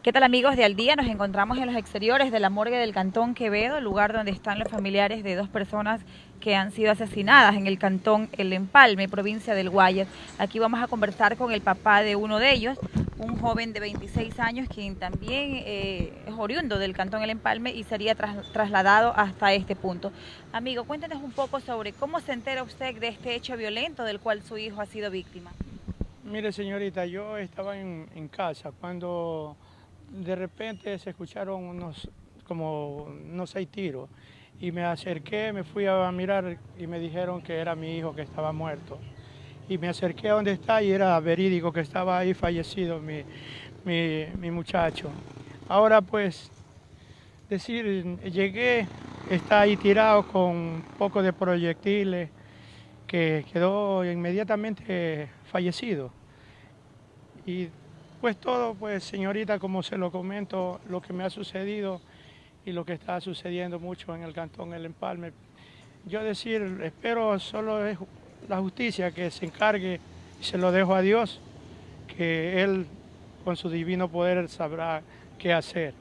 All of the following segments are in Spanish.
¿Qué tal amigos de Al Día? Nos encontramos en los exteriores de la morgue del Cantón Quevedo, lugar donde están los familiares de dos personas que han sido asesinadas en el Cantón El Empalme, provincia del Guayas. Aquí vamos a conversar con el papá de uno de ellos, un joven de 26 años, quien también eh, es oriundo del Cantón El Empalme y sería trasladado hasta este punto. Amigo, cuéntenos un poco sobre cómo se entera usted de este hecho violento del cual su hijo ha sido víctima. Mire señorita, yo estaba en casa cuando de repente se escucharon unos, como unos seis tiros y me acerqué, me fui a mirar y me dijeron que era mi hijo que estaba muerto. Y me acerqué a donde está y era verídico que estaba ahí fallecido mi, mi, muchacho. Ahora pues, decir, llegué, está ahí tirado con un poco de proyectiles, que quedó inmediatamente fallecido. Y pues todo, pues señorita, como se lo comento, lo que me ha sucedido y lo que está sucediendo mucho en el Cantón El Empalme. Yo decir, espero solo es la justicia que se encargue y se lo dejo a Dios, que Él con su divino poder sabrá qué hacer.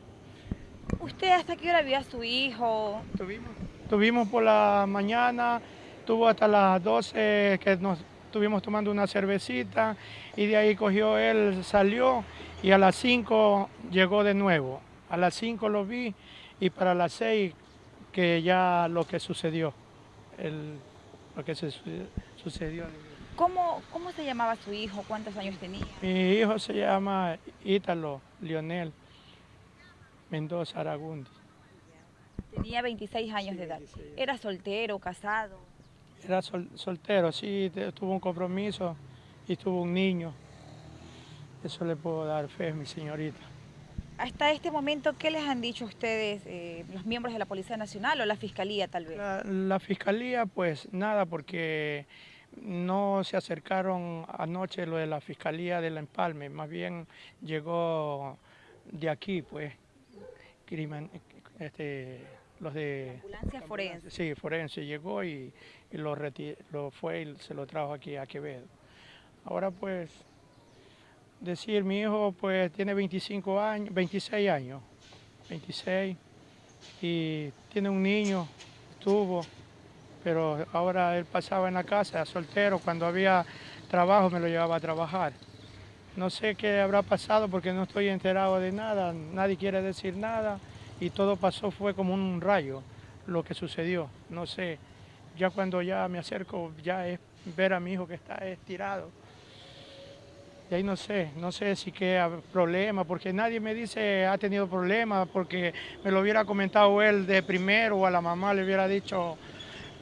¿Usted hasta qué hora vio a su hijo? Tuvimos, tuvimos por la mañana, tuvo hasta las 12 que nos estuvimos tomando una cervecita y de ahí cogió él, salió y a las 5 llegó de nuevo. A las 5 lo vi y para las 6 que ya lo que sucedió, lo que se sucedió. ¿Cómo, ¿Cómo se llamaba su hijo? ¿Cuántos años tenía? Mi hijo se llama Ítalo Lionel Mendoza Aragundi. Tenía 26 años de edad. ¿Era soltero, casado? Era soltero, sí, tuvo un compromiso y tuvo un niño. Eso le puedo dar fe, mi señorita. Hasta este momento, ¿qué les han dicho ustedes, eh, los miembros de la Policía Nacional o la Fiscalía tal vez? La, Fiscalía, pues nada, porque no se acercaron anoche lo de la Fiscalía del Empalme, más bien llegó de aquí, pues, crimen, este, los de... Ambulancia forense. Sí, forense llegó y, lo, lo fue y se lo trajo aquí a Quevedo. Ahora pues, decir, mi hijo pues tiene 25 años, 26 años, 26, y tiene un niño, estuvo, pero ahora él pasaba en la casa, soltero, cuando había trabajo me lo llevaba a trabajar. No sé qué habrá pasado porque no estoy enterado de nada, nadie quiere decir nada y todo pasó, fue como un rayo lo que sucedió. No sé, ya cuando ya me acerco, ya es ver a mi hijo que está estirado. Y ahí no sé, no sé si qué problema, porque nadie me dice ha tenido problemas, porque me lo hubiera comentado él de primero o a la mamá le hubiera dicho,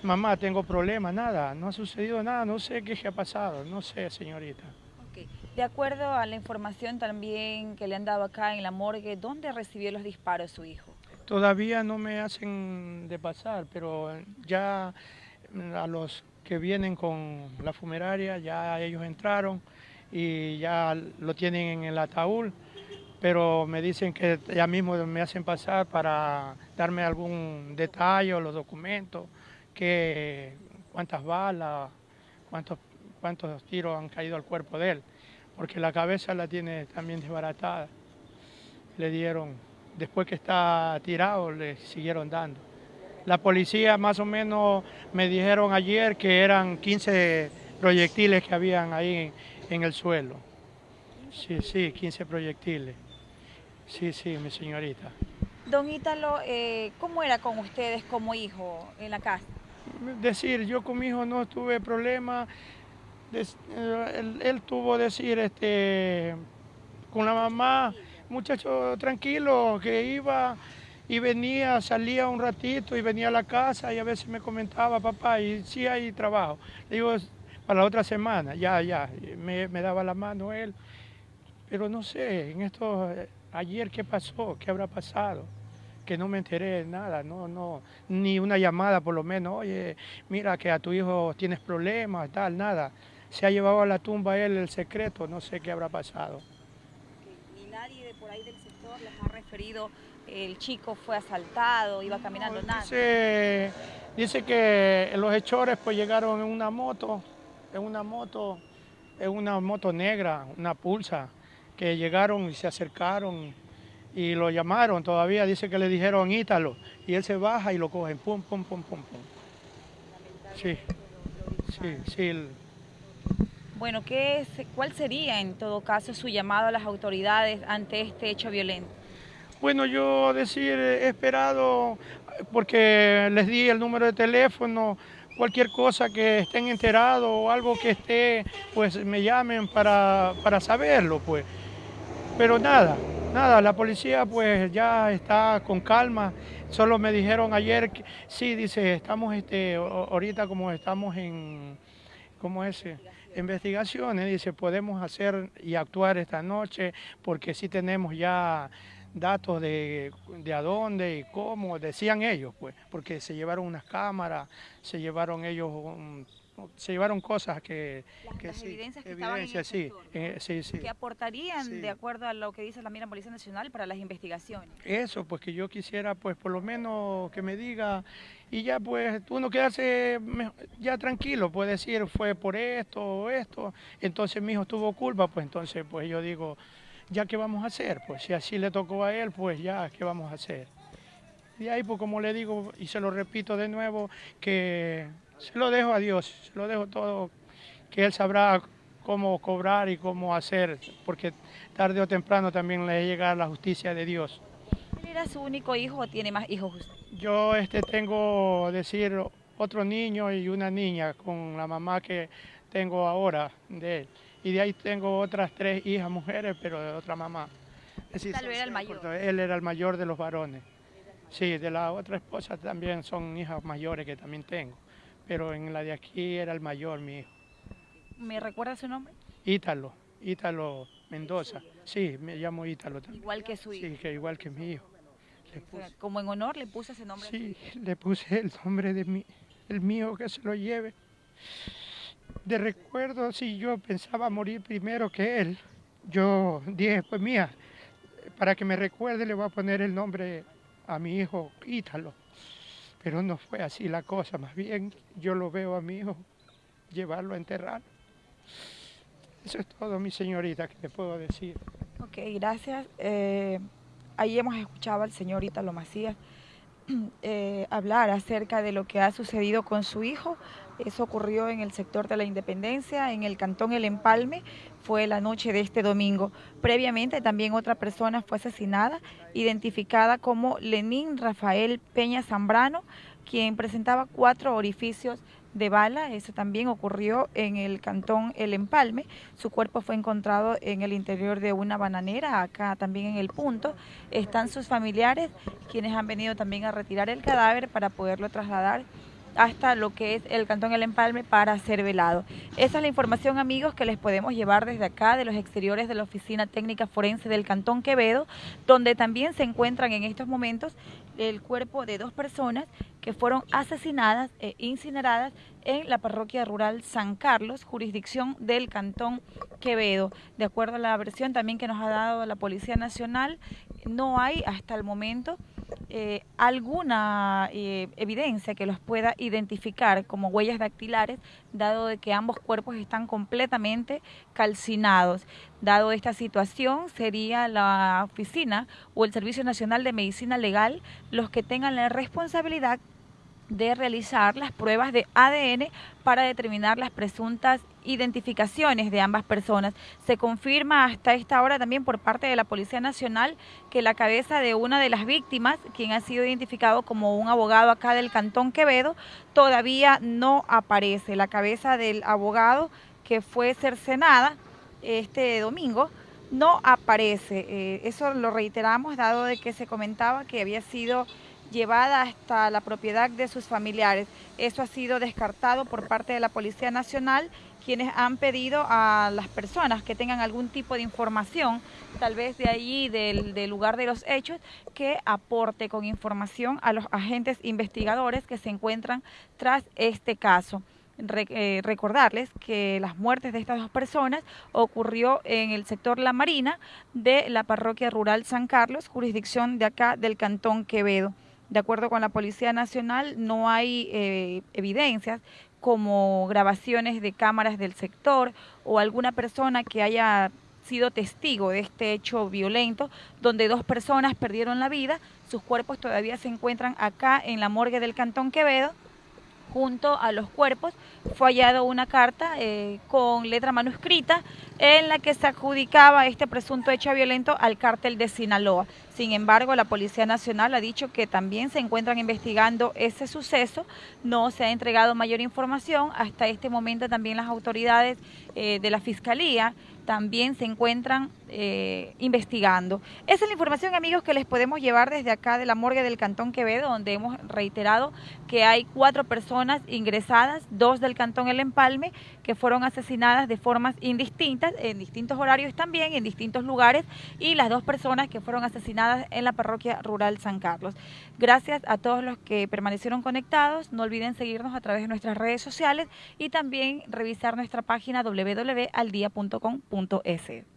mamá, tengo problemas, nada, no ha sucedido nada, no sé qué ha pasado, no sé, señorita. De acuerdo a la información también que le han dado acá en la morgue, ¿dónde recibió los disparos su hijo? Todavía no me hacen de pasar, pero ya a los que vienen con la fumeraria, ya ellos entraron y ya lo tienen en el ataúd, pero me dicen que ya mismo me hacen pasar para darme algún detalle o los documentos, que cuántas balas, cuántos, cuántos tiros han caído al cuerpo de él porque la cabeza la tiene también desbaratada. Le dieron, después que está tirado, le siguieron dando. La policía más o menos me dijeron ayer que eran 15 proyectiles que habían ahí en, el suelo. Sí, sí, 15 proyectiles. Sí, sí, mi señorita. Don Ítalo, eh, ¿cómo era con ustedes como hijo en la casa? Decir, yo con mi hijo no tuve problema, eh, él, tuvo decir este, con la mamá, muchacho tranquilo, que iba y venía, salía un ratito y venía a la casa y a veces me comentaba, papá, y sí hay trabajo. Le digo, para la otra semana, ya, ya, me, daba la mano él. Pero no sé, en esto, ayer qué pasó, qué habrá pasado que no me enteré de nada, no, no, ni una llamada por lo menos, oye, mira que a tu hijo tienes problemas, tal, nada se ha llevado a la tumba él el secreto, no sé qué habrá pasado. Ni nadie de por ahí del sector les ha referido, el chico fue asaltado, iba caminando, nada. Dice, dice que los hechores pues llegaron en una moto, en una moto, en una moto negra, una pulsa, que llegaron y se acercaron y lo llamaron todavía, dice que le dijeron Ítalo, y él se baja y lo cogen, pum, pum, pum, pum, pum. Sí, sí, sí. Bueno, ¿qué ¿cuál sería en todo caso su llamado a las autoridades ante este hecho violento? Bueno, yo decir, he esperado, porque les di el número de teléfono, cualquier cosa que estén enterados o algo que esté, pues me llamen para, para saberlo, pues. Pero nada, nada, la policía pues ya está con calma. Solo me dijeron ayer, sí, dice, estamos este, ahorita como estamos en, ¿cómo es? Investigaciones, dice, podemos hacer y actuar esta noche porque sí tenemos ya datos de, de a dónde y cómo, decían ellos, pues, porque se llevaron unas cámaras, se llevaron ellos, se llevaron cosas que... Las, evidencias que estaban en el sí, eh, sí, sí. Que aportarían, de acuerdo a lo que dice la Mira Policía Nacional, para las investigaciones. Eso, pues que yo quisiera, pues, por lo menos que me diga, y ya, pues, uno quedarse ya tranquilo, puede decir, fue por esto o esto, entonces mi hijo tuvo culpa, pues entonces, pues yo digo ya qué vamos a hacer, pues si así le tocó a él, pues ya qué vamos a hacer. Y ahí, pues como le digo, y se lo repito de nuevo, que se lo dejo a Dios, se lo dejo todo, que Él sabrá cómo cobrar y cómo hacer, porque tarde o temprano también le llega la justicia de Dios. ¿Él era su único hijo o tiene más hijos? Yo este, tengo, decir, otro niño y una niña con la mamá que tengo ahora de él y de ahí tengo otras tres hijas mujeres, pero de otra mamá. Tal vez era el mayor. Él era el mayor de los varones. Sí, de la otra esposa también son hijas mayores que también tengo, pero en la de aquí era el mayor, mi hijo. ¿Me recuerda su nombre? Ítalo, Ítalo Mendoza. Sí, me llamo Ítalo también. Igual que su hijo. Sí, que igual que mi hijo. como en honor le puse ese nombre. Sí, le puse el nombre de mi, el mío que se lo lleve de recuerdo, si yo pensaba morir primero que él, yo dije, pues mía, para que me recuerde le voy a poner el nombre a mi hijo Ítalo. Pero no fue así la cosa, más bien yo lo veo a mi hijo llevarlo a enterrar. Eso es todo, mi señorita, que te puedo decir. Ok, gracias. Eh, ahí hemos escuchado al señor Ítalo Macías eh, hablar acerca de lo que ha sucedido con su hijo. Eso ocurrió en el sector de la Independencia, en el cantón El Empalme, fue la noche de este domingo. Previamente también otra persona fue asesinada, identificada como Lenín Rafael Peña Zambrano, quien presentaba cuatro orificios de bala, eso también ocurrió en el cantón El Empalme, su cuerpo fue encontrado en el interior de una bananera, acá también en el punto, están sus familiares quienes han venido también a retirar el cadáver para poderlo trasladar hasta lo que es el Cantón El Empalme para ser velado. Esa es la información, amigos, que les podemos llevar desde acá, de los exteriores de la Oficina Técnica Forense del Cantón Quevedo, donde también se encuentran en estos momentos el cuerpo de dos personas que fueron asesinadas e incineradas en la parroquia rural San Carlos, jurisdicción del Cantón Quevedo. De acuerdo a la versión también que nos ha dado la Policía Nacional, no hay hasta el momento eh, alguna eh, evidencia que los pueda identificar como huellas dactilares, dado de que ambos cuerpos están completamente calcinados. Dado esta situación, sería la oficina o el Servicio Nacional de Medicina Legal los que tengan la responsabilidad de realizar las pruebas de ADN para determinar las presuntas identificaciones de ambas personas. Se confirma hasta esta hora también por parte de la Policía Nacional que la cabeza de una de las víctimas, quien ha sido identificado como un abogado acá del Cantón Quevedo, todavía no aparece. La cabeza del abogado que fue cercenada este domingo no aparece. Eh, eso lo reiteramos dado de que se comentaba que había sido llevada hasta la propiedad de sus familiares. Eso ha sido descartado por parte de la Policía Nacional, quienes han pedido a las personas que tengan algún tipo de información, tal vez de allí, del, lugar de los hechos, que aporte con información a los agentes investigadores que se encuentran tras este caso. Eh, recordarles que las muertes de estas dos personas ocurrió en el sector La Marina de la parroquia rural San Carlos, jurisdicción de acá del Cantón Quevedo. De acuerdo con la Policía Nacional, no hay eh, evidencias como grabaciones de cámaras del sector o alguna persona que haya sido testigo de este hecho violento, donde dos personas perdieron la vida. Sus cuerpos todavía se encuentran acá en la morgue del Cantón Quevedo junto a los cuerpos fue hallado una carta eh, con letra manuscrita en la que se adjudicaba este presunto hecho violento al cártel de Sinaloa. Sin embargo, la Policía Nacional ha dicho que también se encuentran investigando ese suceso, no se ha entregado mayor información, hasta este momento también las autoridades eh, de la Fiscalía también se encuentran eh, investigando. Esa es la información, amigos, que les podemos llevar desde acá de la morgue del Cantón Quevedo, donde hemos reiterado que hay cuatro personas ingresadas, dos del Cantón El Empalme, que fueron asesinadas de formas indistintas, en distintos horarios también, en distintos lugares, y las dos personas que fueron asesinadas en la parroquia rural San Carlos. Gracias a todos los que permanecieron conectados. No olviden seguirnos a través de nuestras redes sociales y también revisar nuestra página www.aldia.com.es.